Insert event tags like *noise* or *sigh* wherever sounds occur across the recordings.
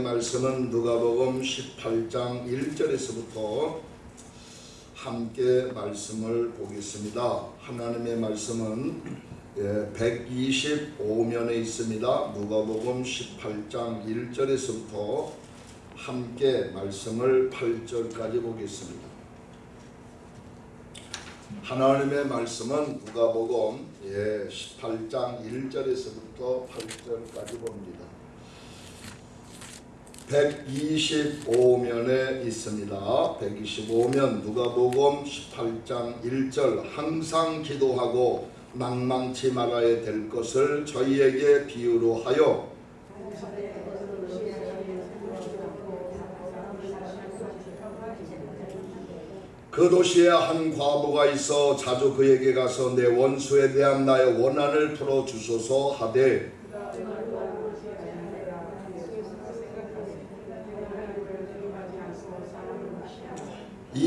말씀은 누가복음 18장 1절에서부터 함께 말씀을 보겠습니다. 하나님의 말씀은 125면에 있습니다. 누가복음 18장 1절에서부터 함께 말씀을 8절까지 보겠습니다. 하나님의 말씀은 누가복음 18장 1절에서부터 8절까지 봅니다. 125면에 있습니다. 125면 누가복음 18장 1절 항상 기도하고 낭망치 말아야 될 것을 저희에게 비유로 하여 그 도시에 한 과부가 있어 자주 그에게 가서 내 원수에 대한 나의 원한을 풀어 주소서 하되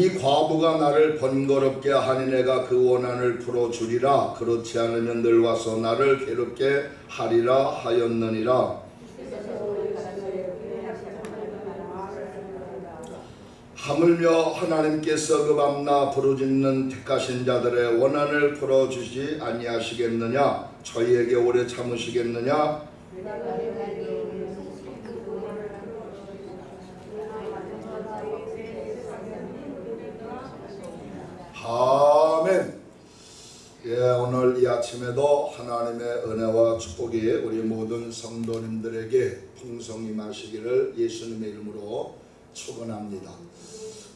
이 과부가 나를 번거롭게 하니 내가 그 원한을 풀어주리라. 그렇지 않으면 늘 와서 나를 괴롭게 하리라 하였느니라. 하물며 하나님께서 그 밤낮 부르짖는 택하신 자들의 원한을 풀어주지 아니하시겠느냐? 저희에게 오래 참으시겠느냐 아멘. 예, 오늘 이 아침에도 하나님의 은혜와 축복이 우리 모든 성도님들에게 풍성히 마시기를 예수님의 이름으로 축원합니다.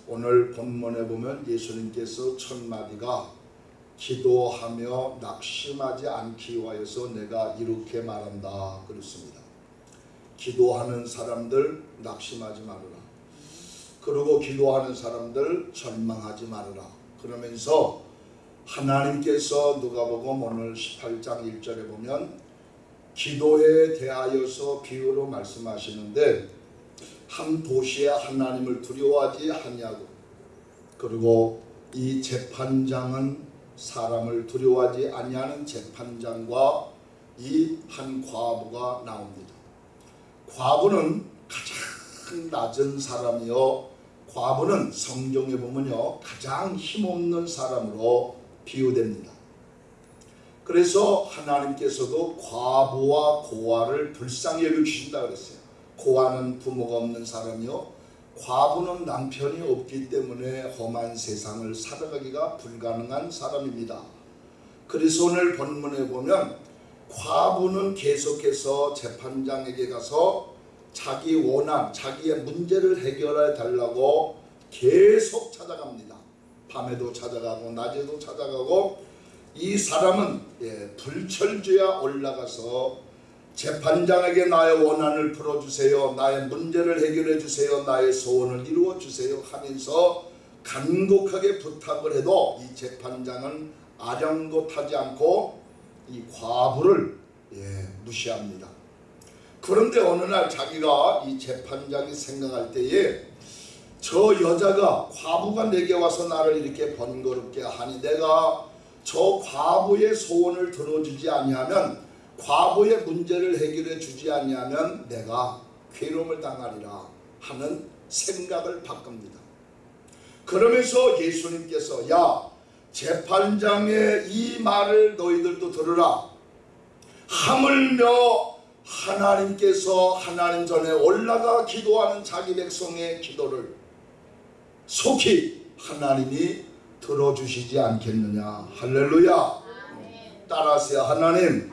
오늘 본문에 보면 예수님께서 첫 마디가 기도하며 낙심하지 않기 위하여서 내가 이렇게 말한다 그렇습니다. 기도하는 사람들 낙심하지 말아라. 그리고 기도하는 사람들 절망하지 말아라. 그러면서 하나님께서 누가복음 오늘 18장 1절에 보면 기도에 대하여서 비유로 말씀하시는데 한 도시에 하나님을 두려워하지 아니하고 그리고 이 재판장은 사람을 두려워하지 아니하는 재판장과 이 한 과부가 나옵니다. 과부는 가장 낮은 사람이요 과부는 성경에 보면요 가장 힘없는 사람으로 비유됩니다. 그래서 하나님께서도 과부와 고아를 불쌍히 여겨주신다 그랬어요. 고아는 부모가 없는 사람이요 과부는 남편이 없기 때문에 험한 세상을 살아가기가 불가능한 사람입니다. 그래서 오늘 본문에 보면 과부는 계속해서 재판장에게 가서 자기 원한, 자기의 문제를 해결해 달라고 계속 찾아갑니다. 밤에도 찾아가고 낮에도 찾아가고 이 사람은 예, 불철주야 올라가서 재판장에게 나의 원한을 풀어주세요. 나의 문제를 해결해 주세요. 나의 소원을 이루어 주세요 하면서 간곡하게 부탁을 해도 이 재판장은 아랑곳하지 않고 이 과부를 예, 무시합니다. 그런데 어느 날 자기가 이 재판장이 생각할 때에 저 여자가 과부가 내게 와서 나를 이렇게 번거롭게 하니 내가 저 과부의 소원을 들어주지 아니하면 과부의 문제를 해결해 주지 아니하면 내가 괴로움을 당하리라 하는 생각을 바꿉니다. 그러면서 예수님께서 야 재판장의 이 말을 너희들도 들으라 하물며 하나님께서 하나님 전에 올라가 기도하는 자기 백성의 기도를 속히 하나님이 들어주시지 않겠느냐. 할렐루야. 따라하세요. 하나님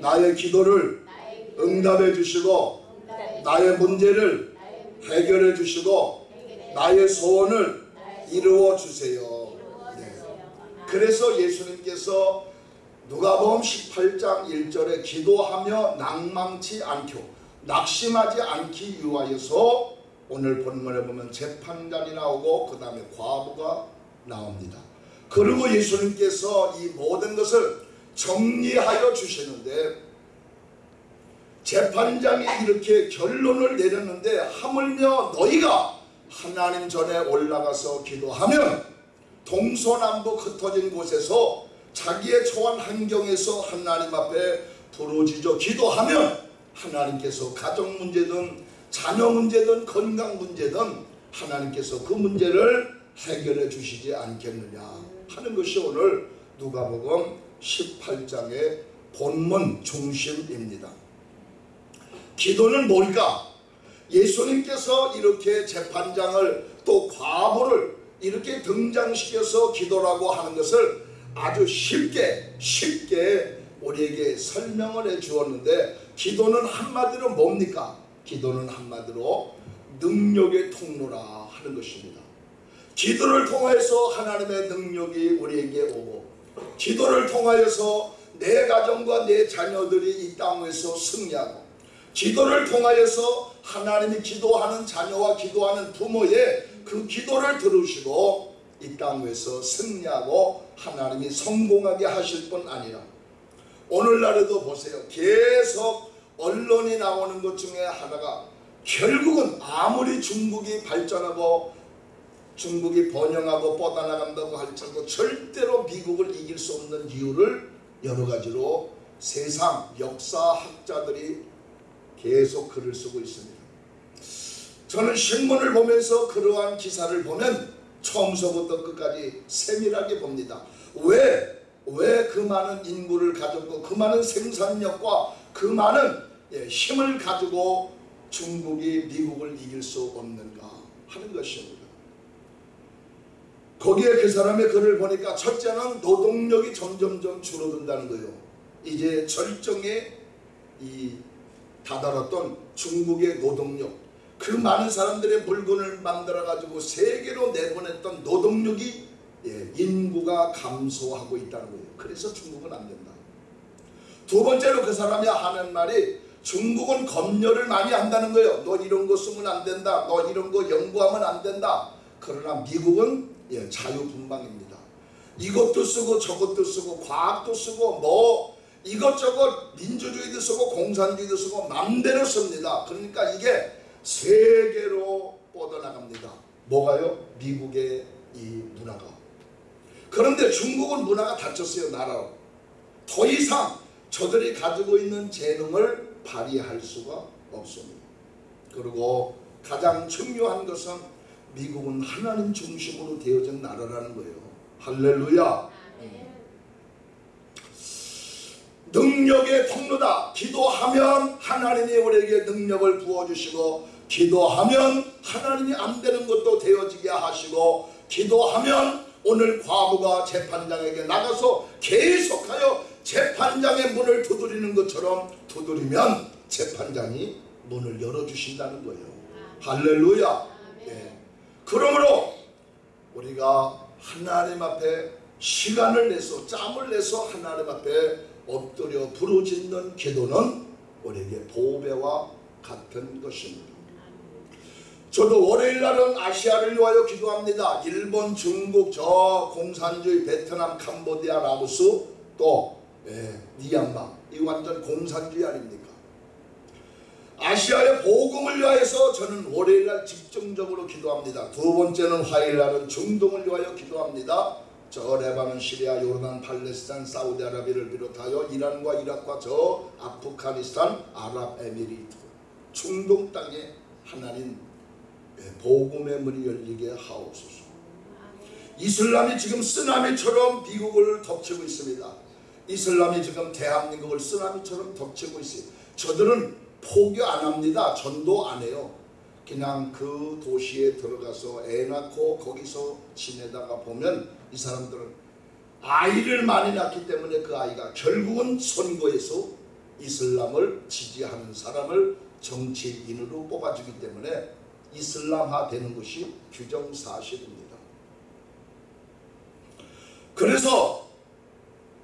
나의 기도를 응답해 주시고 나의 문제를 해결해 주시고 나의 소원을 이루어 주세요. 네. 그래서 예수님께서 누가복음 18장 1절에 기도하며 낭망치 않고 낙심하지 않기 위하여서 오늘 본문에 보면 재판관이 나오고 그 다음에 과부가 나옵니다. 그리고 예수님께서 이 모든 것을 정리하여 주시는데 재판장이 이렇게 결론을 내렸는데 하물며 너희가 하나님 전에 올라가서 기도하면 동서남북 흩어진 곳에서 자기의 처한 환경에서 하나님 앞에 부르짖어 기도하면 하나님께서 가정 문제든 자녀 문제든 건강 문제든 하나님께서 그 문제를 해결해 주시지 않겠느냐 하는 것이 오늘 누가복음 18장의 본문 중심입니다. 기도는 뭘까? 예수님께서 이렇게 재판장을 또 과부를 이렇게 등장시켜서 기도라고 하는 것을 아주 쉽게 쉽게 우리에게 설명을 해 주었는데 기도는 한마디로 뭡니까? 기도는 한마디로 능력의 통로라 하는 것입니다. 기도를 통해서 하나님의 능력이 우리에게 오고 기도를 통하여서 내 가정과 내 자녀들이 이 땅에서 승리하고 기도를 통하여서 하나님이 기도하는 자녀와 기도하는 부모의 그 기도를 들으시고 이 땅에서 승리하고 하나님이 성공하게 하실 뿐 아니라 오늘날에도 보세요. 계속 언론이 나오는 것 중에 하나가 결국은 아무리 중국이 발전하고 중국이 번영하고 뻗어나간다고 할지라도 절대로 미국을 이길 수 없는 이유를 여러 가지로 세상 역사학자들이 계속 글을 쓰고 있습니다. 저는 신문을 보면서 그러한 기사를 보면 처음서부터 끝까지 세밀하게 봅니다. 왜? 왜 그 많은 인구를 가졌고 그 많은 생산력과 그 많은 예, 힘을 가지고 중국이 미국을 이길 수 없는가 하는 것입니다. 거기에 그 사람의 글을 보니까 첫째는 노동력이 점점점 줄어든다는 거예요. 이제 절정에 이 다다랐던 중국의 노동력 그 많은 사람들의 물건을 만들어 가지고 세계로 내보냈던 노동력이 예, 인구가 감소하고 있다는 거예요. 그래서 중국은 안 된다. 두 번째로 그 사람이 하는 말이 중국은 검열을 많이 한다는 거예요. 너 이런 거 쓰면 안 된다. 너 이런 거 연구하면 안 된다. 그러나 미국은 예, 자유분방입니다. 이것도 쓰고 저것도 쓰고 과학도 쓰고 뭐 이것저것 민주주의도 쓰고 공산주의도 쓰고 맘대로 씁니다. 그러니까 이게 세계로 뻗어나갑니다. 뭐가요? 미국의 이 문화가. 그런데 중국은 문화가 닫혔어요. 나라로. 더 이상 저들이 가지고 있는 재능을 발휘할 수가 없습니다. 그리고 가장 중요한 것은 미국은 하나님 중심으로 되어진 나라라는 거예요. 할렐루야. 능력의 통로다. 기도하면 하나님이 우리에게 능력을 부어주시고 기도하면 하나님이 안 되는 것도 되어지게 하시고 기도하면 오늘 과부가 재판장에게 나가서 계속하여 재판장의 문을 두드리는 것처럼 두드리면 재판장이 문을 열어주신다는 거예요. 할렐루야. 예. 그러므로 우리가 하나님 앞에 시간을 내서 짬을 내서 하나님 앞에 엎드려 부르짖는 기도는 우리에게 보배와 같은 것입니다. 저도 월요일 날은 아시아를 위하여 기도합니다. 일본, 중국, 저 공산주의, 베트남, 캄보디아, 라오스 또 예, 미얀마 이 완전 공산주의 아닙니까? 아시아의 복음을 위하여서 저는 월요일 날 집중적으로 기도합니다. 두 번째는 화요일 날은 중동을 위하여 기도합니다. 저 레바논, 시리아, 요르단, 팔레스타인, 사우디아라비아를 비롯하여 이란과 이라크와 저 아프가니스탄, 아랍에미리트, 중동 땅에 하나님 예, 복음의 문이 열리게 하옵소서. 이슬람이 지금 쓰나미처럼 미국을 덮치고 있습니다. 이슬람이 지금 대한민국을 쓰나미처럼 덮치고 있어요. 저들은 포교 안 합니다. 전도 안 해요. 그냥 그 도시에 들어가서 애 낳고 거기서 지내다가 보면 이 사람들은 아이를 많이 낳기 때문에 그 아이가 결국은 선거에서 이슬람을 지지하는 사람을 정치인으로 뽑아주기 때문에 이슬람화 되는 것이 규정사실입니다. 그래서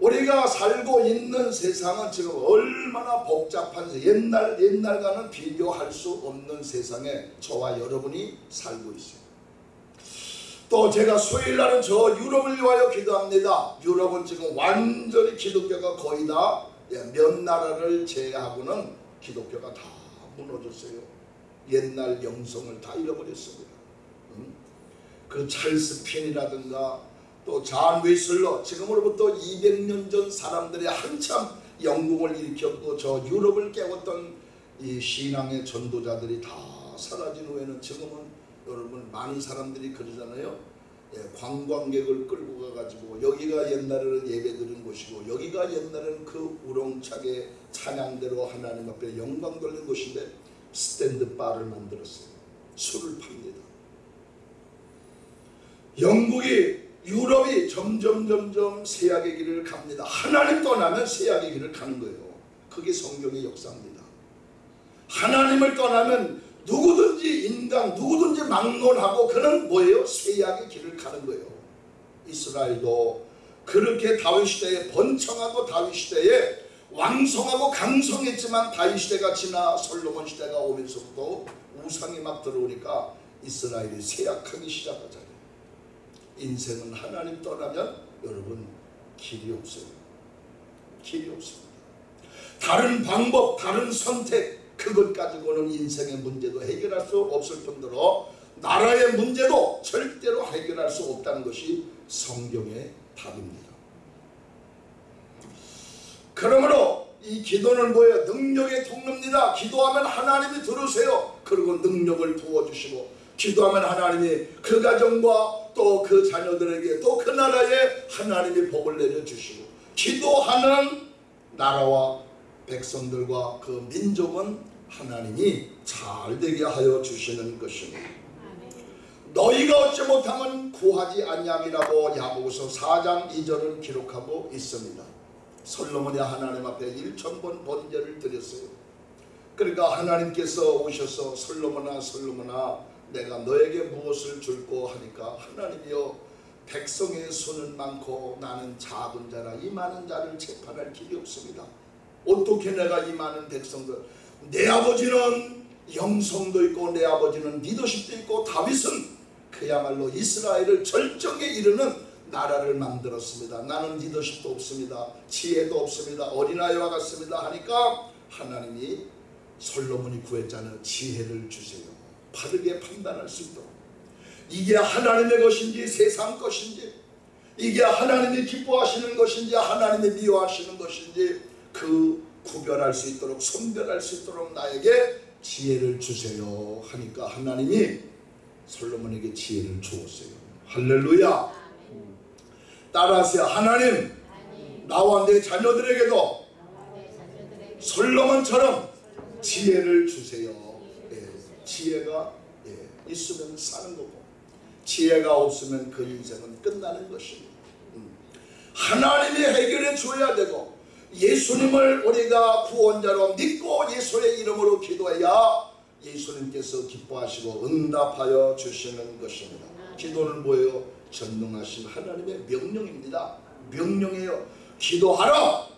우리가 살고 있는 세상은 지금 얼마나 복잡한 옛날 옛날과는 비교할 수 없는 세상에 저와 여러분이 살고 있어요. 또 제가 수요일 날은 저 유럽을 위하여 기도합니다. 유럽은 지금 완전히 기독교가 거의 다 몇 나라를 제외하고는 기독교가 다 무너졌어요. 옛날 영성을 다 잃어버렸습니다. 음? 그 찰스 핀이라든가 또 잔 웨슬러 지금으로부터 200년 전 사람들이 한참 영국을 일으켰고 저 유럽을 깨웠던 이 신앙의 전도자들이 다 사라진 후에는 지금은 여러분 많은 사람들이 그러잖아요. 예, 관광객을 끌고 가가지고 여기가 옛날에는 예배드린 곳이고 여기가 옛날에는 그 우렁차게 찬양대로 하나님 앞에 영광 돌린 곳인데 스탠드 바를 만들었어요. 술을 팝니다. 영국이 유럽이 점점 점점 세약의 길을 갑니다. 하나님 떠나면 세약의 길을 가는 거예요. 그게 성경의 역사입니다. 하나님을 떠나면 누구든지 인간 누구든지 막론하고 그는 뭐예요? 세약의 길을 가는 거예요. 이스라엘도 그렇게 다윗 시대에 번창하고 다윗 시대에 왕성하고 강성했지만 다윗 시대가 지나 솔로몬 시대가 오면서부터 우상이 막 들어오니까 이스라엘이 쇠약하기 시작하잖아요. 인생은 하나님 떠나면 여러분 길이 없어요. 길이 없습니다. 다른 방법, 다른 선택 그것 가지고는 인생의 문제도 해결할 수 없을 뿐더러 나라의 문제도 절대로 해결할 수 없다는 것이 성경의 답입니다. 그러므로 이 기도는 뭐예요? 능력의 통로입니다. 기도하면 하나님이 들으세요. 그리고 능력을 부어주시고 기도하면 하나님이 그 가정과 또 그 자녀들에게 또 그 나라에 하나님이 복을 내려주시고 기도하는 나라와 백성들과 그 민족은 하나님이 잘 되게 하여 주시는 것입니다. 너희가 얻지 못하면 구하지 아니함이라고 야고보서 4장 2절을 기록하고 있습니다. 솔로몬이 하나님 앞에 1천 번 번제를 드렸어요. 그러니까 하나님께서 오셔서 솔로몬아 솔로몬아 내가 너에게 무엇을 줄고 하니까 하나님이여 백성의 수는 많고 나는 작은 자라 이 많은 자를 재판할 길이 없습니다. 어떻게 내가 이 많은 백성들 내 아버지는 영성도 있고 내 아버지는 리더십도 있고 다윗은 그야말로 이스라엘을 절정에 이르는 나라를 만들었습니다. 나는 리더십도 없습니다. 지혜도 없습니다. 어린아이와 같습니다. 하니까 하나님이 솔로몬이 구했잖아요. 지혜를 주세요. 바르게 판단할 수 있도록. 이게 하나님의 것인지 세상 것인지 이게 하나님이 기뻐하시는 것인지 하나님이 미워하시는 것인지 그 구별할 수 있도록 선별할 수 있도록 나에게 지혜를 주세요 하니까 하나님이 솔로몬에게 지혜를 주었어요. 할렐루야. 따라하세요. 하나님 나와 내 자녀들에게도 솔로몬처럼 지혜를 주세요. 예, 지혜가 예, 있으면 사는 거고 지혜가 없으면 그 인생은 끝나는 것입니다. 음. 하나님이 해결해 줘야 되고 예수님을 우리가 구원자로 믿고 예수의 이름으로 기도해야 예수님께서 기뻐하시고 응답하여 주시는 것입니다. 기도는 뭐예요? 전능하신 하나님의 명령입니다. 명령이에요. 기도하라.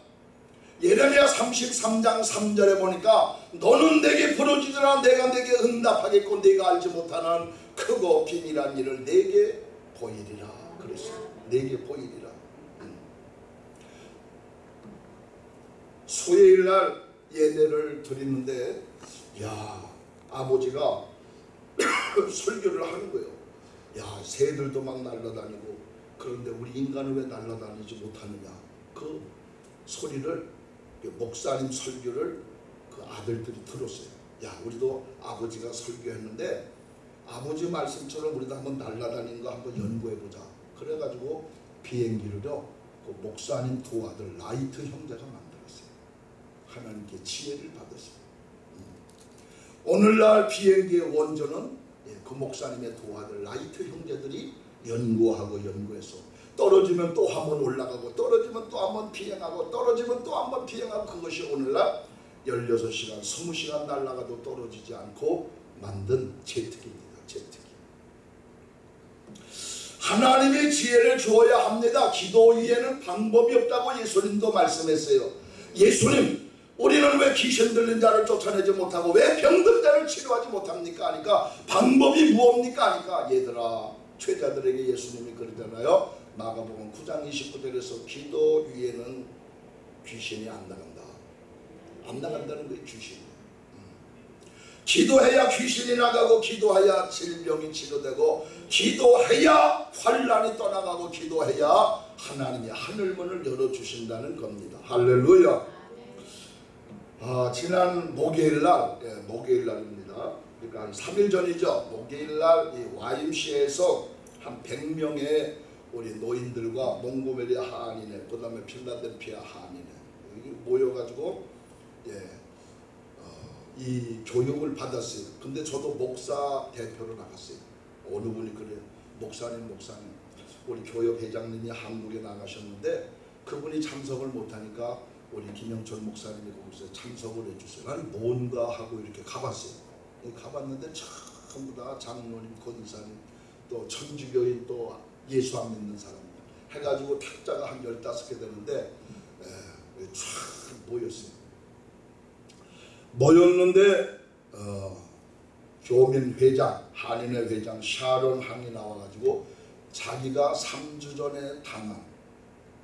예레미야 33장 3절에 보니까 너는 내게 부르짖으라 내가 내게 응답하겠고 내가 알지 못하는 크고 비밀한 일을 내게 보이리라 그랬어요. 내게 보이리라. 음. 수요일 날 예배를 드리는데 야 아버지가 *coughs* 설교를 하는 거예요. 야 새들도 막 날아다니고 그런데 우리 인간은 왜 날아다니지 못하느냐 그 소리를 목사님 설교를 그 아들들이 들었어요. 야 우리도 아버지가 설교했는데 아버지 말씀처럼 우리도 한번 날아다니는 거 한번 연구해 보자. 그래가지고 비행기를요 그 목사님 두 아들 라이트 형제가 만들었어요. 하나님께 지혜를 받았어요. 음. 오늘날 비행기의 원조는 예, 그 목사님의 두 아들 라이트 형제들이 연구하고 연구해서 떨어지면 또 한 번 올라가고 떨어지면 또 한 번 비행하고 떨어지면 또 한 번 비행하고 그것이 오늘날 16시간 20시간 날아가도 떨어지지 않고 만든 제특입니다. 제특이. 하나님의 지혜를 주어야 합니다. 기도 위에는 방법이 없다고 예수님도 말씀했어요. 예수님 우리는 왜 귀신 들린 자를 쫓아내지 못하고 왜 병든 자를 치료하지 못합니까? 하니까 방법이 무엇입니까? 하니까 얘들아 죄자들에게 예수님이 그러잖아요. 마가복음 9장 29절에서 기도 위에는 귀신이 안 나간다. 안 나간다는 거예요. 귀신이. 음. 기도해야 귀신이 나가고 기도해야 질병이 치료되고 기도해야 환란이 떠나가고 기도해야 하나님이 하늘문을 열어주신다는 겁니다. 할렐루야. 아, 지난 목요일 날, 예, 목요일 날입니다. 그러니까 한 3일 전이죠. 목요일날 이 YMCA에서 한 100명의 우리 노인들과 몽고메리 한인회, 그 다음에 필라델피아 여기 모여가지고 예, 어, 이 교육을 받았어요. 근데 저도 목사 대표로 나갔어요. 어느 분이 그래요. 목사님, 목사님, 우리 교육회장님이 한국에 나가셨는데 그분이 참석을 못하니까 우리 김영철 목사님이 거기서 참석을 해주세요. 나는 뭔가 하고 이렇게 가봤어요. 가봤는데 전부 다 장로님, 권사님, 또 천주교인 또 예수 안 믿는 사람 해가지고 탁자가 한 15개 되는데 에, 쫙 모였어요. 모였는데 어, 교민 회장, 한인회 회장 샤론 항이 나와가지고 자기가 3주 전에 당한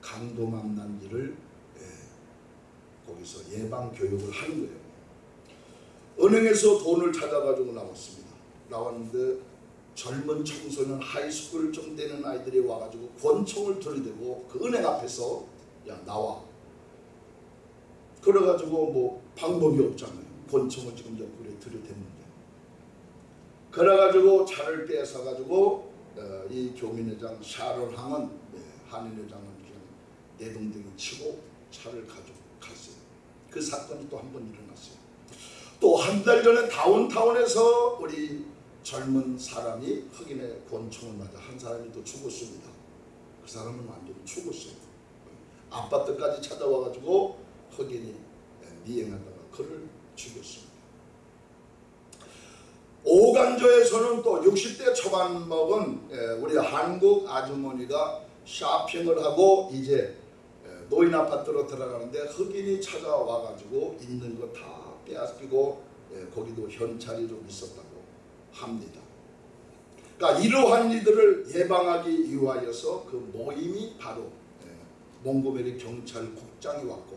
강도 만난 일을 예, 거기서 예방 교육을 하는 거예요. 은행에서 돈을 찾아가지고 나왔습니다. 나왔는데 젊은 청소년 high school 좀 되는 아이들이 와가지고 권총을 들이대고 그 은행 앞에서 야 나와. 그래가지고 뭐 방법이 없잖아요. 권총을 지금 옆구리에 들이댔는데. 그래가지고 차를 뺏어가지고 어, 이 교민회장 샤론 항은 예, 한인회장은 그냥 내동댕이 치고 차를 가지고 갔어요. 그 사건이 또 한 번 일어났어요. 또 한 달 전에 다운타운에서 우리 젊은 사람이 흑인의 권총을 맞아 한 사람이 또 죽었습니다. 그 사람은 완전히 죽었어요. 아파트까지 찾아와가지고 흑인이 미행하다가 그를 죽였습니다. 오간조에서는 또 60대 초반 먹은 예, 우리 한국 아주머니가 쇼핑을 하고 이제 예, 노인 아파트로 들어가는데 흑인이 찾아와가지고 있는 거 다 빼앗기고 예, 거기도 현찰이 좀 있었다고 합니다. 그러니까 이러한 이들을 예방하기 위하여서 그 모임이 바로 예, 몽고메리 경찰국장이 왔고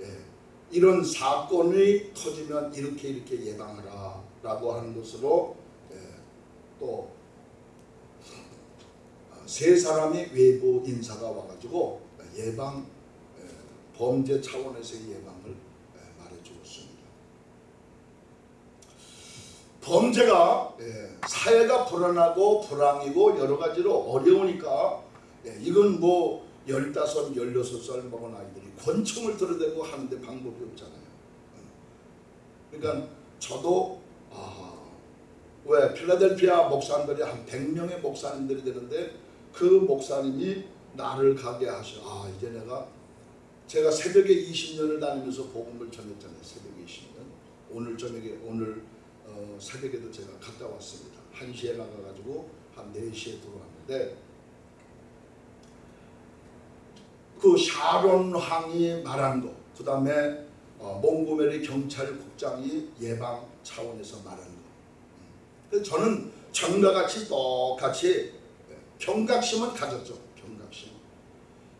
예, 이런 사건이 터지면 이렇게 이렇게 예방하라 라고 하는 것으로 예, 또세 사람의 외부 인사가 와가지고 예방 예, 범죄 차원에서의 예방을 예, 말해주었습니다. 범죄가 예, 사회가 불안하고 불황이고 여러 가지로 어려우니까 예, 이건 뭐 15, 16살 먹은 아이들이 권총을 들어대고 하는데 방법이 없잖아요. 그러니까 저도 아, 왜 필라델피아 목사님들이 한 100명의 목사님들이 되는데 그 목사님이 나를 가게 하셔. 아 이제 내가 제가 새벽에 20년을 다니면서 복음을 전했잖아요. 새벽에 20년. 오늘 저녁에 오늘 어, 새벽에도 제가 갔다 왔습니다. 1시에 나가가지고 한 4시에 들어왔는데 그 샤론 항이 말한 거, 그 다음에 어, 몽고메리 경찰국장이 예방 차원에서 말한 거. 그래서 저는 전과 같이 똑같이 경각심은 가졌죠. 경각심.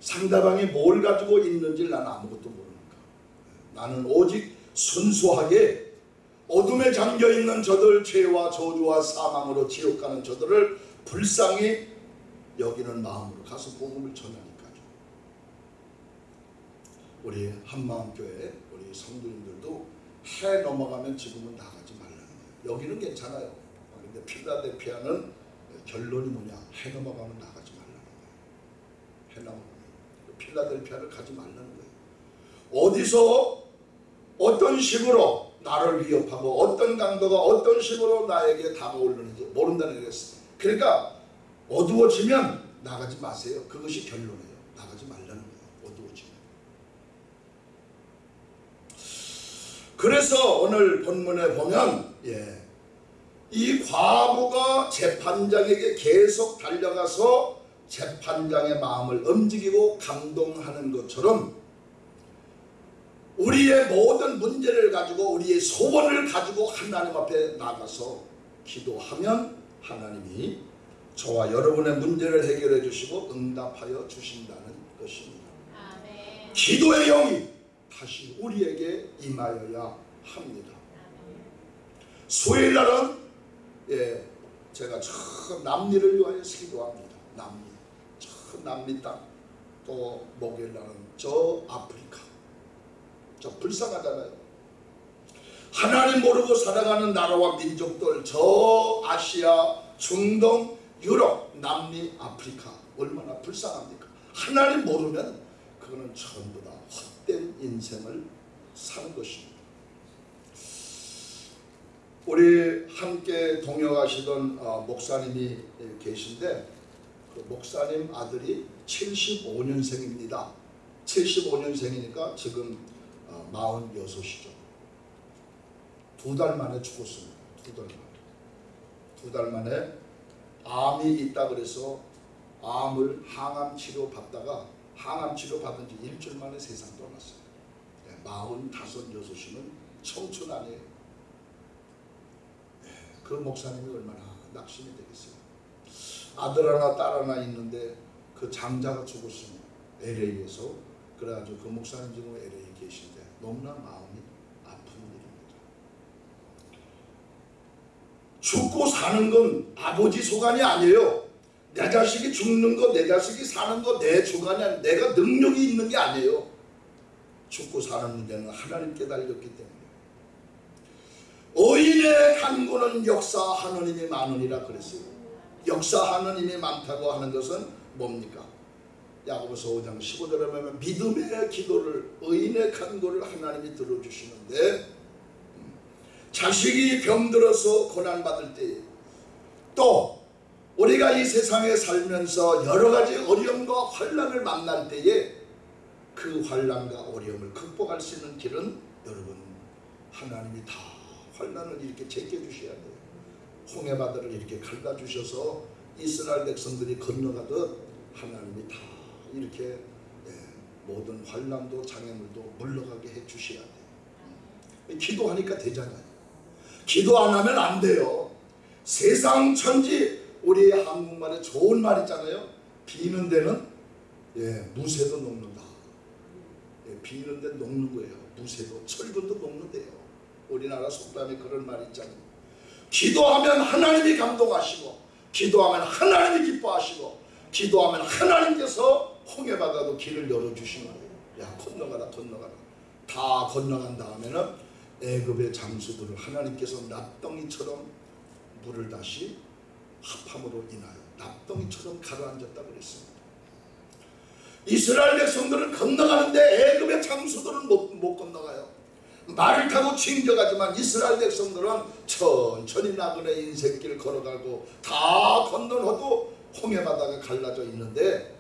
상대방이 뭘 가지고 있는지 나는 아무것도 모르니까. 나는 오직 순수하게 어둠에 잠겨 있는 저들 죄와 저주와 사망으로 지옥 가는 저들을 불쌍히 여기는 마음으로 가서 복음을 전하니까요. 우리 한마음교회 우리 성도님들도 해 넘어가면 지금은 나가지 말라는 거예요. 여기는 괜찮아요. 근데 필라델피아는 결론이 뭐냐? 해 넘어가면 나가지 말라는 거예요. 해 넘어가면 필라델피아를 가지 말라는 거예요. 어디서 어떤 식으로 나를 위협하고 어떤 강도가 어떤 식으로 나에게 다가오려는지 모른다는 거였어요. 그러니까 어두워지면 나가지 마세요. 그것이 결론이에요. 나가지 말라는 거예요. 어두워지면. 그래서 오늘 본문에 보면 예, 이 과부가 재판장에게 계속 달려가서 재판장의 마음을 움직이고 감동하는 것처럼 우리의 모든 문제를 가지고 우리의 소원을 가지고 하나님 앞에 나가서 기도하면 하나님이 저와 여러분의 문제를 해결해 주시고 응답하여 주신다는 것입니다. 아멘. 기도의 영이 다시 우리에게 임하여야 합니다. 수요일 날은 예, 제가 저 남미를 위하여서 기도합니다. 남미, 저 남미 땅. 또 목요일 날은 저 아프리카. 저 불쌍하잖아요. 하나님 모르고 살아가는 나라와 민족들 저 아시아, 중동, 유럽, 남미, 아프리카 얼마나 불쌍합니까? 하나님 모르면 그거는 전부 다 헛된 인생을 사는 것입니다. 우리 함께 동역하시던 어, 목사님이 계신데 그 목사님 아들이 75년생입니다. 75년생이니까 지금 어, 46이죠. 두 달 만에 죽었습니다. 두 달 만에. 두 달 만에 암이 있다 그래서 암을 항암 치료 받다가 항암 치료 받은 지 일주일 만에 세상 떠났어요. 네, 45, 6이면 청춘 아니에요. 네, 그 목사님이 얼마나 낙심이 되겠어요. 아들 하나 딸 하나 있는데 그 장자가 죽었으면 LA에서 그래가지고 그 목사님 지금 LA에 계신데 너무나 마음이 아픈 일입니다. 죽고 사는 건 아버지 소관이 아니에요. 내 자식이 죽는 거, 내 자식이 사는 거내 아니에요. 내가 능력이 있는 게 아니에요. 죽고 사는 문제는 하나님께 달렸기 때문에. 의인의 간구는 역사 하느님이 많으니라 그랬어요. 역사 하느님이 많다고 하는 것은 뭡니까? 야고보서 5장 15절에 보면 믿음의 기도를 의인의 간구를 하나님이 들어주시는데 자식이 병들어서 고난받을 때 또 우리가 이 세상에 살면서 여러 가지 어려움과 환란을 만날 때에 그 환란과 어려움을 극복할 수 있는 길은 여러분 하나님이 다 환란을 이렇게 제껴주셔야 돼요. 홍해바다를 이렇게 갈라주셔서 이스라엘 백성들이 건너가듯 하나님이 다 이렇게 예, 모든 환란도 장애물도 물러가게 해주셔야 돼요. 기도하니까 되잖아요. 기도 안 하면 안 돼요. 세상 천지 우리 한국말에 좋은 말 있잖아요. 비는 데는 예, 무쇠도 녹는다. 예, 비는 데 녹는 거예요. 무쇠도 철근도 녹는데요. 우리나라 속담에 그런 말이 있잖아요. 기도하면 하나님이 감동하시고 기도하면 하나님이 기뻐하시고 기도하면 하나님께서 홍해바다도 길을 열어주시는 거예요. 야 건너가라 건너가라. 다 건너간 다음에는 애굽의 장수들을 하나님께서 납덩이처럼 물을 다시 합함으로 인하여 납덩이처럼 가라앉았다 그랬습니다. 이스라엘 백성들은 건너가는데 애굽의 장수들은 못, 못 건너가요. 말을 타고 챙겨가지만 이스라엘 백성들은 천천히 나그네 인생길 걸어가고 다 건너어도 홍해바다가 갈라져 있는데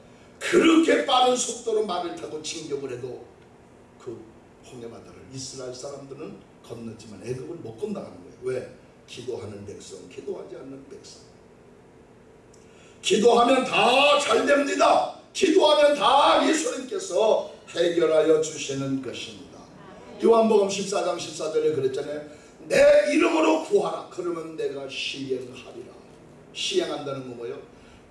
그렇게 빠른 속도로 말을 타고 진격을 해도 그 홍해 바다를 이스라엘 사람들은 건넜지만 애굽을 못 건너가는 거예요. 왜? 기도하는 백성, 기도하지 않는 백성. 기도하면 다 잘 됩니다. 기도하면 다 예수님께서 해결하여 주시는 것입니다. 요한복음 14장 14절에 그랬잖아요. 내 이름으로 구하라. 그러면 내가 시행하리라. 시행한다는 건 뭐예요?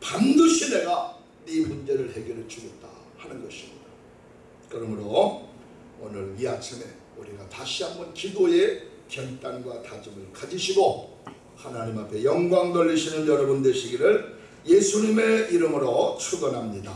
반드시 내가 네 문제를 해결해 주겠다 하는 것입니다. 그러므로 오늘 이 아침에 우리가 다시 한번 기도의 결단과 다짐을 가지시고 하나님 앞에 영광 돌리시는 여러분 되시기를 예수님의 이름으로 축원합니다.